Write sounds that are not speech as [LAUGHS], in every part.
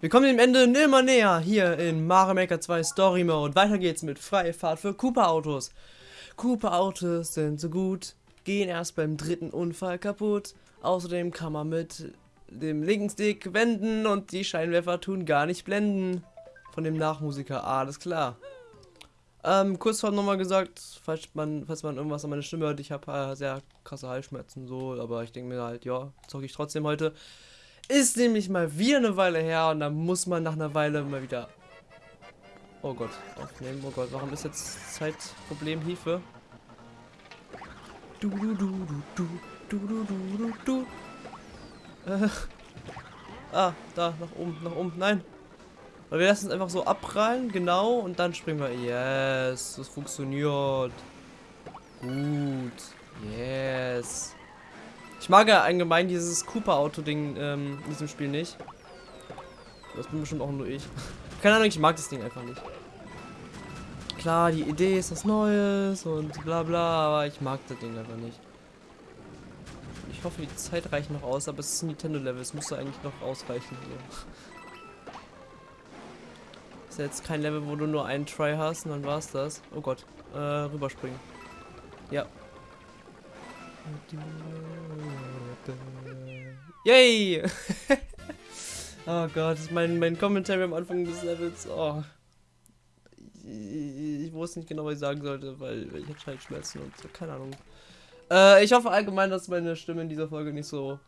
Wir kommen dem Ende immer näher hier in Mario Maker 2 Story Mode. Weiter geht's mit freie Fahrt für Cooper Autos. Cooper Autos sind so gut, gehen erst beim dritten Unfall kaputt. Außerdem kann man mit dem linken Stick wenden und die Scheinwerfer tun gar nicht blenden. Von dem Nachmusiker, alles klar. Ähm, kurz vorhin nochmal gesagt, falls man, falls man irgendwas an meiner Stimme hört, ich habe äh, sehr krasse Halsschmerzen so, aber ich denke mir halt, ja, zocke ich trotzdem heute. Ist nämlich mal wieder eine Weile her und dann muss man nach einer Weile mal wieder... Oh Gott, aufnehmen. Oh Gott, warum ist jetzt Zeitproblem Hilfe? Du, du, du, du, du, du, du, du, du. Äh. Ah, da, nach oben, nach oben. Nein. Weil wir lassen es einfach so abprallen, genau, und dann springen wir. Yes, das funktioniert. Gut. Yes. Ich mag ja allgemein dieses Cooper-Auto-Ding ähm, in diesem Spiel nicht. Das bin bestimmt auch nur ich. Keine Ahnung, ich mag das Ding einfach nicht. Klar, die Idee ist was Neues und bla bla, aber ich mag das Ding einfach nicht. Ich hoffe, die Zeit reicht noch aus, aber es ist ein Nintendo-Level, es müsste eigentlich noch ausreichen. So. [LAUGHS] Ist ja jetzt kein Level, wo du nur einen Try hast und dann war's das. Oh Gott, äh, rüberspringen. Ja, Yay! [LAUGHS] oh Gott, mein, mein Kommentar am Anfang des Levels. Oh. Ich, ich, wusste nicht genau, was ich sagen sollte, weil, weil ich hatte halt Schmerzen und so, keine Ahnung. Äh, ich hoffe allgemein, dass meine Stimme in dieser Folge nicht so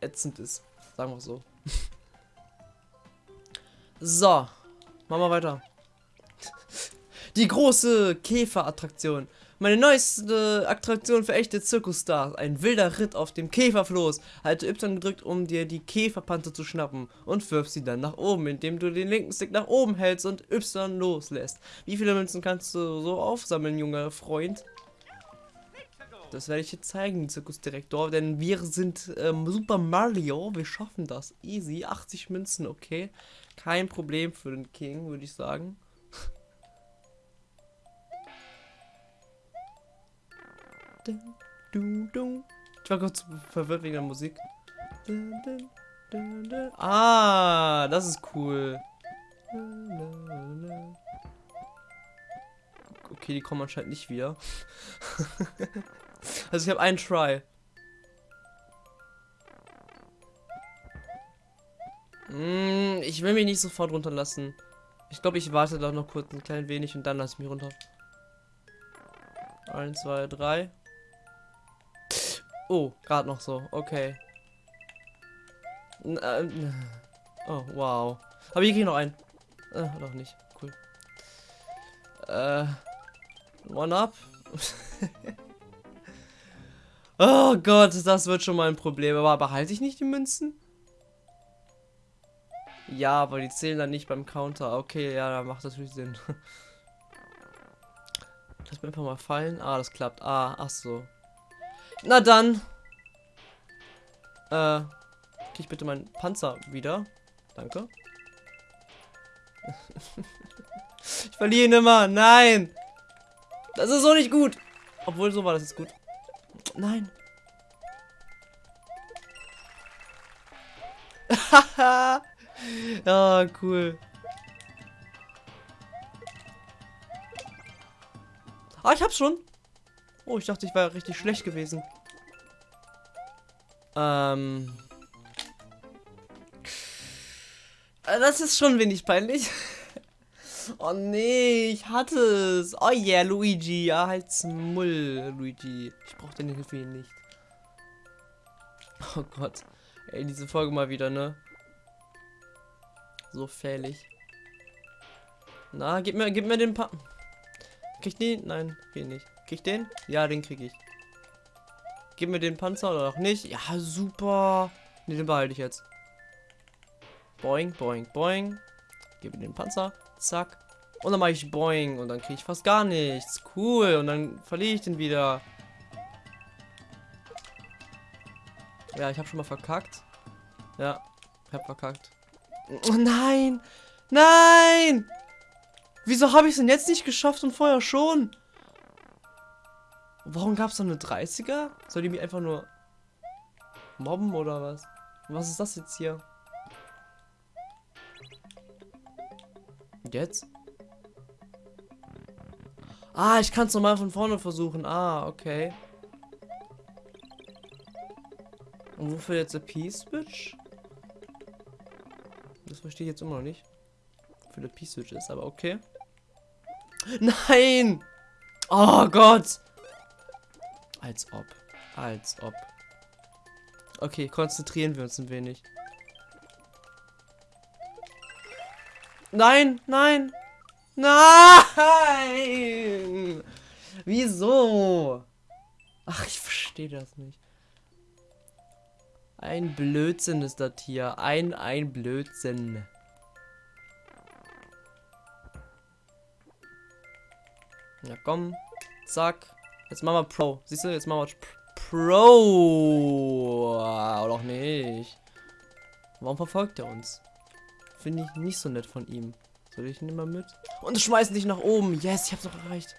ätzend ist. Sagen wir so. [LAUGHS] so, machen wir weiter. Die große Käferattraktion. Meine neueste Attraktion für echte Zirkusstars. Ein wilder Ritt auf dem Käferfloß. Halte Y gedrückt, um dir die Käferpanze zu schnappen und wirf sie dann nach oben, indem du den linken Stick nach oben hältst und Y loslässt. Wie viele Münzen kannst du so aufsammeln, junger Freund? Das werde ich jetzt zeigen, Zirkusdirektor, denn wir sind ähm, Super Mario. Wir schaffen das. Easy. 80 Münzen, okay. Kein Problem für den King, würde ich sagen. Ich war kurz verwirrt wegen der Musik. Ah, das ist cool. Okay, die kommen anscheinend nicht wieder. [LAUGHS] also ich habe einen Try. Mm, ich will mich nicht sofort runterlassen. Ich glaube, ich warte da noch kurz ein klein wenig und dann lasse ich mich runter. 1, 2, 3. Oh, gerade noch so. Okay. Äh, oh, wow. Aber hier geht noch ein. Äh, noch nicht. Cool. Äh. One up. [LAUGHS] oh Gott, das wird schon mal ein Problem. Aber behalte ich nicht die Münzen? Ja, aber die zählen dann nicht beim Counter. Okay, ja, da macht natürlich Sinn. [LAUGHS] Lass mir einfach mal fallen. Ah, das klappt. Ah, ach so. Na dann. Äh, krieg ich bitte meinen Panzer wieder. Danke. [LAUGHS] ich verliere ihn immer. Nein. Das ist so nicht gut. Obwohl, so war das jetzt gut. Nein. ja, [LAUGHS] cool. Ah, ich hab's schon. Oh, ich dachte, ich war richtig schlecht gewesen. Ähm. Äh, das ist schon wenig peinlich. [LAUGHS] oh nee, ich hatte es. Oh yeah, Luigi. Ja, halt's Mull, Luigi. Ich brauch deine Hilfe hier nicht. Oh Gott. Ey, diese Folge mal wieder, ne? So fählich. Na, gib mir, gib mir den pa Krieg ich den? Nein, will nicht. Krieg ich den? Ja, den krieg ich. Gib mir den Panzer oder auch nicht. Ja, super. Ne, den behalte ich jetzt. Boing, boing, boing. Gib mir den Panzer. Zack. Und dann mache ich boing. Und dann kriege ich fast gar nichts. Cool. Und dann verliere ich den wieder. Ja, ich habe schon mal verkackt. Ja, ich habe verkackt. Oh nein! Nein! Wieso habe ich es denn jetzt nicht geschafft und vorher schon? Warum gab es da eine 30er? Soll die mich einfach nur mobben oder was? Was ist das jetzt hier? Jetzt? Ah, ich kann es nochmal von vorne versuchen. Ah, okay. Und wofür jetzt der P-Switch? Das verstehe ich jetzt immer noch nicht. Wofür der P-Switch ist, aber okay. Nein! Oh Gott! Als ob. Als ob. Okay, konzentrieren wir uns ein wenig. Nein, nein, nein! Wieso? Ach, ich verstehe das nicht. Ein Blödsinn ist das hier. Ein, ein Blödsinn. Ja, komm. Zack. Jetzt machen wir Pro. Siehst du, jetzt machen wir Pro. Oder auch nicht. Warum verfolgt er uns? Finde ich nicht so nett von ihm. Soll ich ihn mal mit? Und schmeißen dich nach oben. Yes, ich hab's noch erreicht.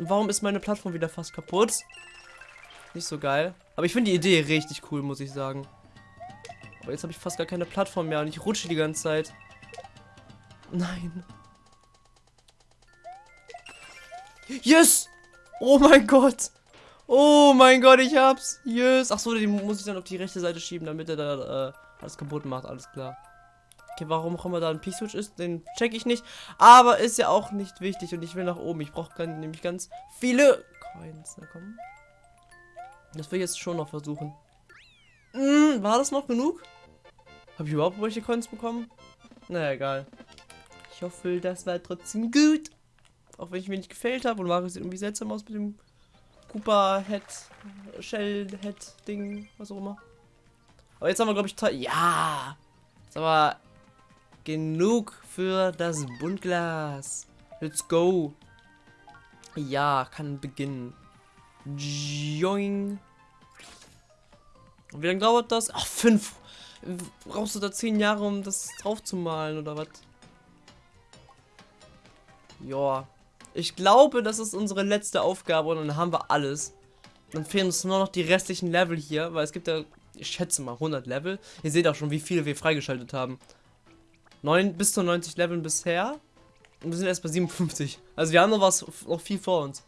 Und warum ist meine Plattform wieder fast kaputt? Nicht so geil. Aber ich finde die Idee richtig cool, muss ich sagen. Aber jetzt habe ich fast gar keine Plattform mehr und ich rutsche die ganze Zeit. Nein. Yes! Oh mein Gott! Oh mein Gott, ich hab's! Yes! Achso, den muss ich dann auf die rechte Seite schieben, damit er da äh, alles kaputt macht. Alles klar. Okay, warum auch immer da ein P-Switch ist, den check ich nicht. Aber ist ja auch nicht wichtig und ich will nach oben. Ich brauche nämlich ganz viele Coins. Na komm. Das will ich jetzt schon noch versuchen. Hm, war das noch genug? Habe ich überhaupt welche Coins bekommen? Naja, egal. Ich hoffe, das war trotzdem gut. Auch wenn ich mir nicht gefällt habe und Mario sieht irgendwie seltsam aus mit dem Cooper Head, Shell Head Ding, was auch immer. Aber jetzt haben wir, glaube ich, ja. Jetzt aber genug für das Buntglas. Let's go. Ja, kann beginnen. Joing. Und wie lange dauert das? Ach, fünf. Brauchst du da zehn Jahre, um das drauf zu malen oder was? Ja. Ich glaube, das ist unsere letzte Aufgabe und dann haben wir alles. Dann fehlen uns nur noch die restlichen Level hier, weil es gibt ja, ich schätze mal, 100 Level. Ihr seht auch schon, wie viele wir freigeschaltet haben. 9, bis zu 90 Leveln bisher. Und wir sind erst bei 57. Also wir haben noch was, noch viel vor uns.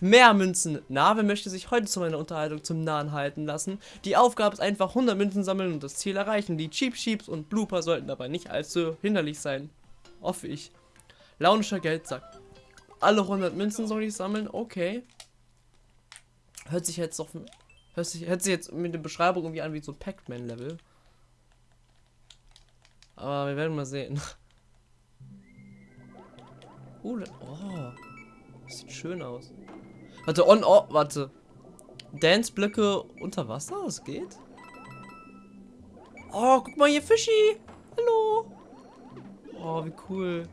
Mehr Münzen. Nave möchte sich heute zu meiner Unterhaltung zum Nahen halten lassen. Die Aufgabe ist einfach 100 Münzen sammeln und das Ziel erreichen. Die Cheap Sheeps und Blooper sollten dabei nicht allzu hinderlich sein. Hoffe ich. Launischer Geldsack. Alle 100 Münzen soll ich sammeln? Okay. Hört sich jetzt doch... Hört sich, hört sich jetzt mit der Beschreibung irgendwie an wie so Pac-Man-Level. Aber wir werden mal sehen. [LAUGHS] Uh, oh. Das sieht schön aus. Warte, on, oh, warte. Dance-Blöcke unter Wasser? Das geht? Oh, guck mal hier, Fischi. Hallo. Oh, wie cool.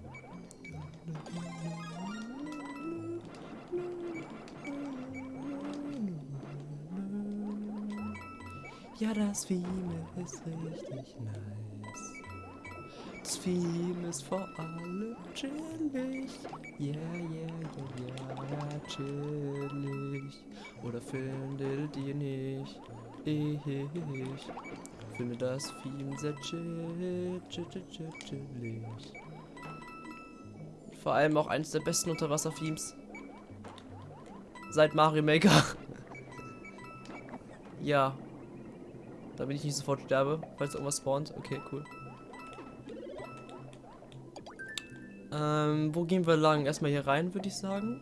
Ja, das Theme ist richtig nice. Das Theme ist vor allem chillig. Yeah, yeah, yeah, yeah, chillig. Oder findet ihr nicht? Ich finde das Theme sehr chill, chill, chill, chill, chillig. Vor allem auch eines der besten Unterwasser-Themes. Seit Mario Maker. [LAUGHS] ja. Damit ich nicht sofort sterbe, falls irgendwas spawnt. Okay, cool. Ähm, wo gehen wir lang? Erstmal hier rein, würde ich sagen.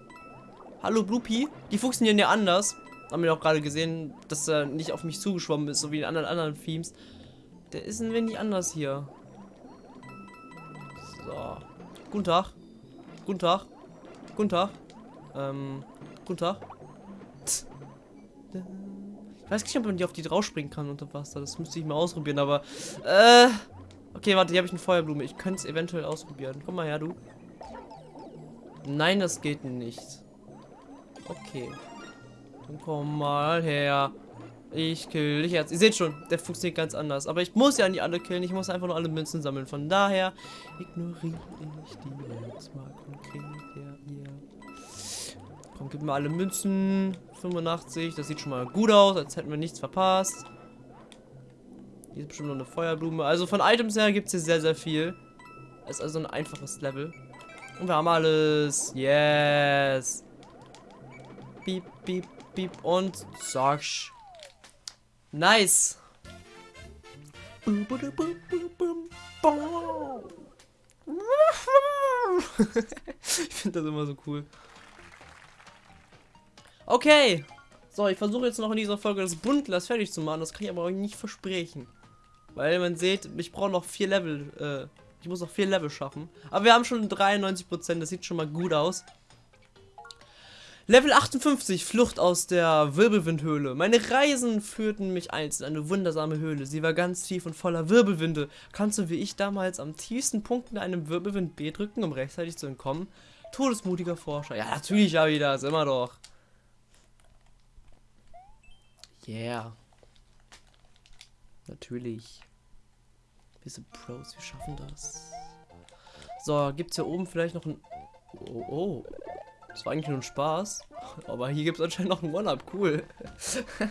Hallo, Bloopy. Die funktionieren ja anders. Haben wir auch gerade gesehen, dass er nicht auf mich zugeschwommen ist, so wie in anderen anderen Themes. Der ist ein wenig anders hier. So. Guten Tag. Guten Tag. Guten Tag. Ähm, guten Tag. Ich weiß nicht, ob man die auf die draufspringen kann unter Wasser. Das müsste ich mal ausprobieren, aber... Äh... Okay, warte, hier habe ich eine Feuerblume. Ich könnte es eventuell ausprobieren. Komm mal her, du. Nein, das geht nicht. Okay. Dann komm mal her. Ich kill dich jetzt. Ihr seht schon, der funktioniert ganz anders. Aber ich muss ja nicht alle killen. Ich muss einfach nur alle Münzen sammeln. Von daher ignoriere ich die jetzt mal konkret. Ja, ja. Komm, gib mir alle Münzen. 85. Das sieht schon mal gut aus, als hätten wir nichts verpasst. Hier ist bestimmt noch eine Feuerblume. Also von Items her gibt es hier sehr, sehr viel. Ist also ein einfaches Level. Und wir haben alles. Yes. Piep, piep, piep und zack. Nice. [LAUGHS] ich finde das immer so cool. Okay. So, ich versuche jetzt noch in dieser Folge das Buntglas fertig zu machen. Das kann ich aber auch nicht versprechen. Weil man sieht, ich brauche noch vier Level. Äh, ich muss noch vier Level schaffen. Aber wir haben schon 93%. Das sieht schon mal gut aus. Level 58, Flucht aus der Wirbelwindhöhle. Meine Reisen führten mich einst in eine wundersame Höhle. Sie war ganz tief und voller Wirbelwinde. Kannst du wie ich damals am tiefsten Punkt in einem Wirbelwind B drücken, um rechtzeitig zu entkommen? Todesmutiger Forscher. Ja, natürlich habe ich das, immer doch. Yeah. Natürlich. Wir sind Pros, wir schaffen das. So, gibt es hier oben vielleicht noch ein... Oh, oh. Das war eigentlich nur ein Spaß. Aber hier gibt es anscheinend noch ein One-Up. Cool. [LAUGHS]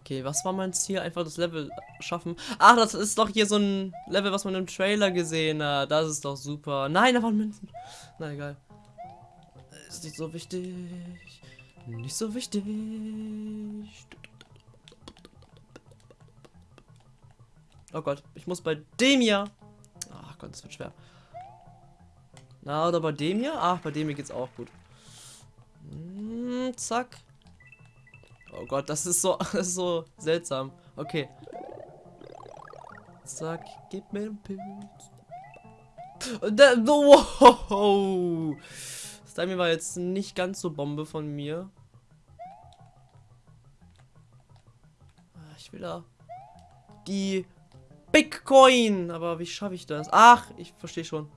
okay, was war mein Ziel? Einfach das Level schaffen. Ach, das ist doch hier so ein Level, was man im Trailer gesehen hat. Das ist doch super. Nein, da waren Münzen. Na egal. Ist nicht so wichtig. Nicht so wichtig. Oh Gott, ich muss bei dem hier. Ach Gott, das wird schwer. Na, oder bei dem hier? Ach, bei dem hier geht's auch gut. Hm, zack. Oh Gott, das ist so, [LAUGHS] das ist so seltsam. Okay. Zack, gib mir den Pilz. Der, [LAUGHS] wow. Das Timing war jetzt nicht ganz so Bombe von mir. Ah, ich will da die Bitcoin. Aber wie schaffe ich das? Ach, ich verstehe schon.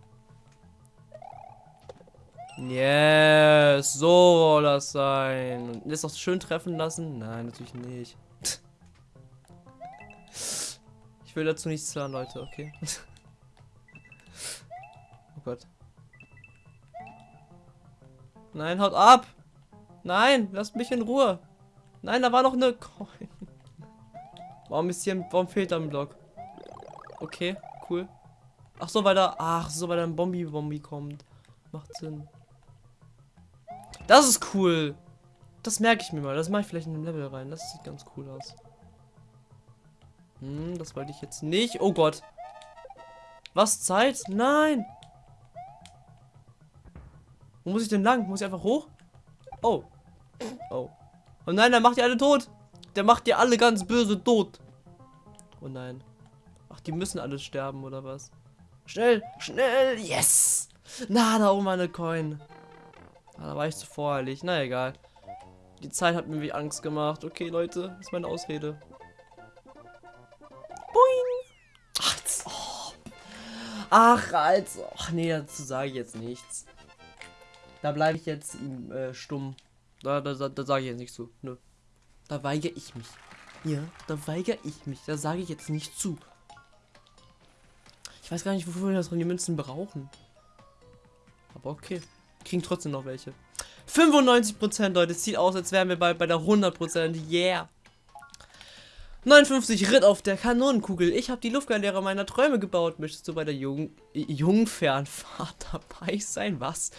Yes, so soll das sein. Und ist auch schön treffen lassen? Nein, natürlich nicht. Ich will dazu nichts sagen, Leute, okay? [LAUGHS] Oh Gott. Nein, haut ab! Nein, lasst mich in Ruhe. Nein, da war noch eine Coin. Warum ist hier, warum fehlt da ein Block? Okay, cool. Ach so, weil da, ach so, weil da ein Bombi-Bombi kommt. Macht Sinn. Das ist cool. Das merke ich mir mal. Das mache ich vielleicht in den Level rein. Das sieht ganz cool aus. Hm, das wollte ich jetzt nicht. Oh Gott. Was? Zeit? Nein. Wo muss ich denn lang? Muss ich einfach hoch? Oh. Oh. Oh nein, der macht die alle tot. Der macht die alle ganz böse tot. Oh nein. Ach, die müssen alle sterben, oder was? Schnell, schnell, yes! Na, da oben eine Coin. Ah, da war ich zu voreilig. Na egal. Die Zeit hat mir wie Angst gemacht. Okay, Leute, das ist meine Ausrede. Boing! Ach, oh. Ach also. Ach nee, dazu sage ich jetzt nichts. Da bleibe ich jetzt äh, stumm. Da, da, da, da sage ich jetzt nichts zu. Nö. Da weigere ich mich. Ja, da weigere ich mich. Da sage ich jetzt nicht zu. Ich weiß gar nicht, wofür wir das die Münzen brauchen. Aber okay. Kriegen trotzdem noch welche. 95% Leute. Es sieht aus, als wären wir bei, bei der 100%. Yeah. 59 Ritt auf der Kanonenkugel. Ich habe die Luftgalerie meiner Träume gebaut. Möchtest du bei der Jung Jungfernfahrt [LAUGHS] dabei sein? Was?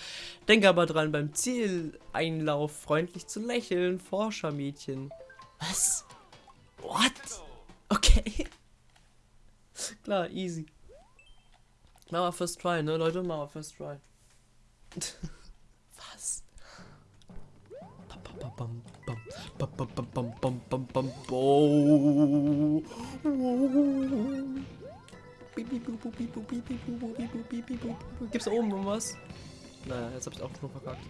Denk aber dran, beim Zieleinlauf freundlich zu lächeln. Forschermädchen. Was? What? Okay. [LAUGHS] Klar, easy. Wir first try, ne, Leute? Wir first try. [LAUGHS] Was? Gibt's da oben was? Naja, jetzt hab ich auch schon verkackt.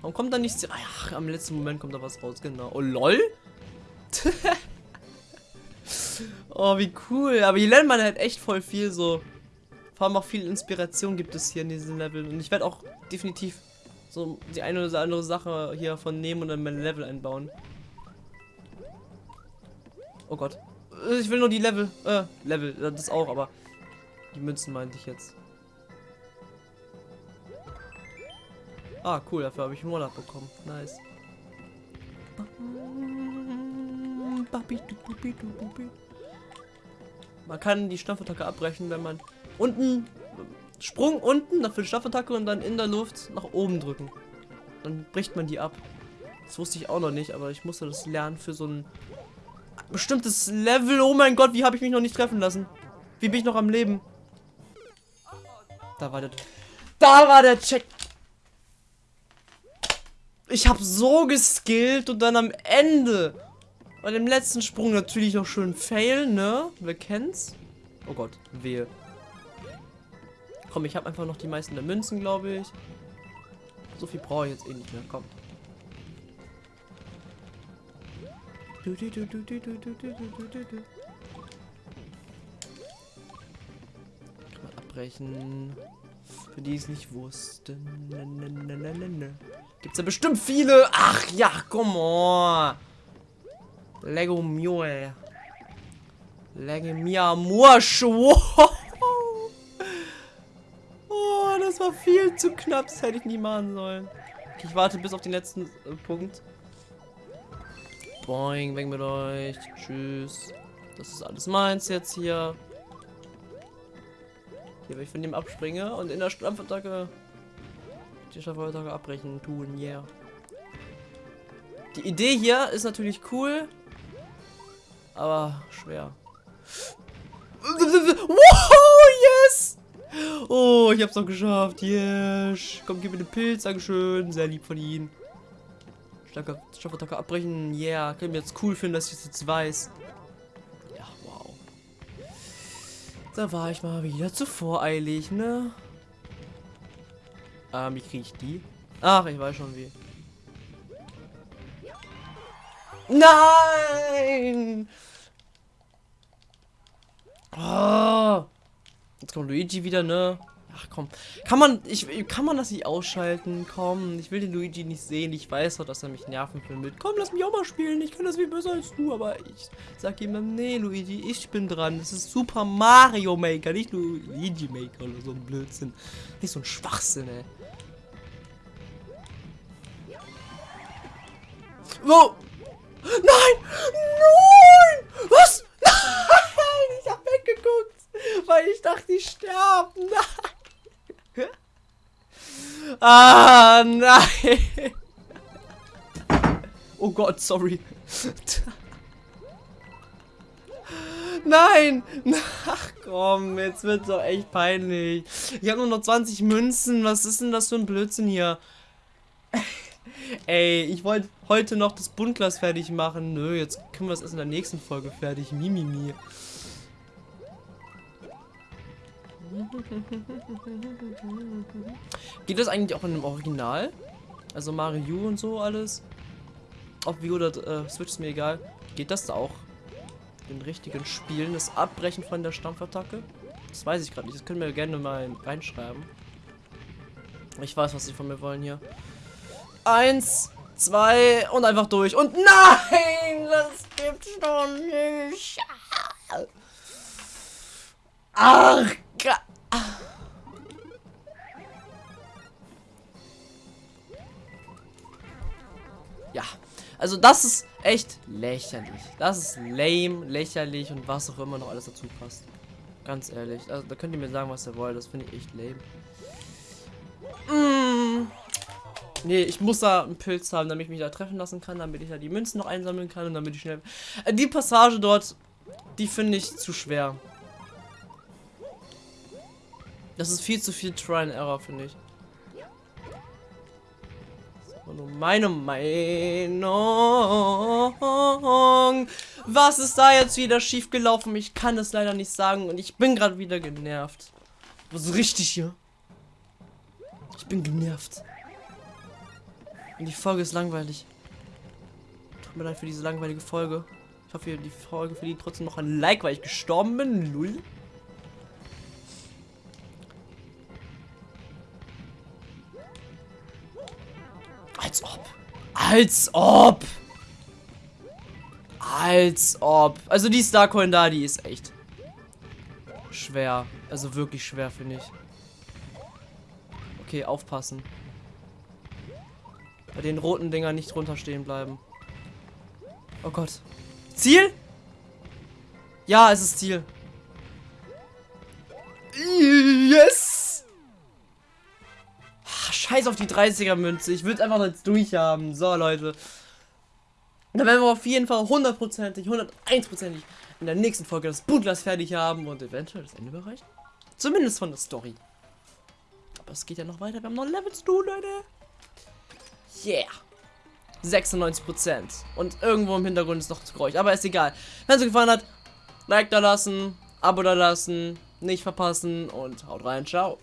Warum kommt da nichts? Ach, am letzten Moment kommt da was raus, genau. Oh, lol? oh, wie cool. Aber hier lernt man halt echt voll viel so. Vor allem auch viel Inspiration gibt es hier in diesem Level. Und ich werde auch definitiv so die eine oder andere Sache hier von nehmen und dann mein Level einbauen. Oh Gott. Ich will nur die Level. Äh, Level, das auch, aber die Münzen meinte ich jetzt. Ah, cool, dafür habe ich einen Monat bekommen. Nice. Man kann die Stampfattacke abbrechen, wenn man unten Sprung unten, dafür die Stampfattacke und dann in der Luft nach oben drücken. Dann bricht man die ab. Das wusste ich auch noch nicht, aber ich musste das lernen für so ein bestimmtes Level. Oh mein Gott, wie habe ich mich noch nicht treffen lassen? Wie bin ich noch am Leben? Da war der... Da war der Check. Ich habe so geskillt und dann am Ende bei dem letzten Sprung natürlich noch schön fail, ne? Wer kennt's? Oh Gott, wehe. Komm, ich habe einfach noch die meisten der Münzen, glaube ich. So viel brauche ich jetzt eh nicht mehr. Komm. Kann man abbrechen. Für die es nicht wussten. Gibt's ja bestimmt viele. Ach ja, komm on. Lego Mule. Lego Mia Mursch. Zu knapp. Das hätte ich nie machen sollen. Ich warte bis auf den letzten äh, Punkt. Boing, weg mit euch. Tschüss. Das ist alles meins jetzt hier. Hier, wenn ich von dem abspringe und in der Stampfattacke die Stampfattacke abbrechen tun, yeah. Die Idee hier ist natürlich cool, aber schwer. Wow! Oh, ich hab's noch geschafft. Yes. Komm, gib mir den Pilz. Dankeschön. Sehr lieb von Ihnen. Starker Stoffattacke abbrechen. Yeah. Können wir jetzt cool finden, dass ich das jetzt weiß. Ja, wow. Da war ich mal wieder zu voreilig, ne? Ähm, wie kriege ich die? Ach, ich weiß schon wie. Nein! Oh. Jetzt kommt Luigi wieder, ne? Ach komm. Kann man, ich, kann man das nicht ausschalten? Komm, ich will den Luigi nicht sehen. Ich weiß doch, dass er mich nerven will mit. Komm, lass mich auch mal spielen. Ich kann das viel besser als du. Aber ich sag ihm, nee, Luigi, ich bin dran. Das ist Super Mario Maker, nicht Luigi Maker oder so ein Blödsinn. Nicht so ein Schwachsinn, ey. Wo? Nein! Nein! Was? Nein! Ich hab weggeguckt, weil ich dachte, ich sterbe. Nein! Ah, nein! Oh Gott, sorry. Nein! Ach komm, jetzt wird's doch echt peinlich. Ich habe nur noch 20 Münzen. Was ist denn das für ein Blödsinn hier? Ey, ich wollte heute noch das Buntglas fertig machen. Nö, jetzt können wir es erst in der nächsten Folge fertig. Mimimi. Geht das eigentlich auch in dem Original? Also Mario und so alles? Ob Wii oder äh, Switch ist mir egal. Geht das da auch? In richtigen Spielen? Das Abbrechen von der Stampfattacke? Das weiß ich gerade nicht. Das können wir gerne mal reinschreiben. Ich weiß, was sie von mir wollen hier. Eins, zwei und einfach durch. Und nein, das gibt's doch nicht. Ach, also das ist echt lächerlich. Das ist lame, lächerlich und was auch immer noch alles dazu passt. Ganz ehrlich. Also, da könnt ihr mir sagen, was ihr wollt. Das finde ich echt lame. Mm. Nee, ich muss da einen Pilz haben, damit ich mich da treffen lassen kann, damit ich da die Münzen noch einsammeln kann und damit ich schnell... Äh, die Passage dort, die finde ich zu schwer. Das ist viel zu viel Try and Error, finde ich. Nur meine Meinung. Was ist da jetzt wieder schief gelaufen? Ich kann es leider nicht sagen und ich bin gerade wieder genervt. Was richtig hier? Ich bin genervt. Und die Folge ist langweilig. Tut mir leid für diese langweilige Folge. Ich hoffe, die Folge verdient trotzdem noch ein Like, weil ich gestorben bin. Null. Als ob. Als ob. Also die Starcoin da, die ist echt schwer. Also wirklich schwer, finde ich. Okay, aufpassen. Bei den roten Dinger nicht runter stehen bleiben. Oh Gott. Ziel? Ja, es ist Ziel. Scheiß auf die 30er Münze. Ich würde einfach jetzt durchhaben. So, Leute. Dann werden wir auf jeden Fall hundertprozentig, 101%ig in der nächsten Folge das Bootglas fertig haben und eventuell das Ende erreichen. Zumindest von der Story. Aber es geht ja noch weiter. Wir haben noch Levels zu Leute. Yeah. 96%. Und irgendwo im Hintergrund ist noch zu Geräusch. Aber ist egal. Wenn es euch gefallen hat, Like da lassen, Abo da lassen, nicht verpassen und haut rein. Ciao.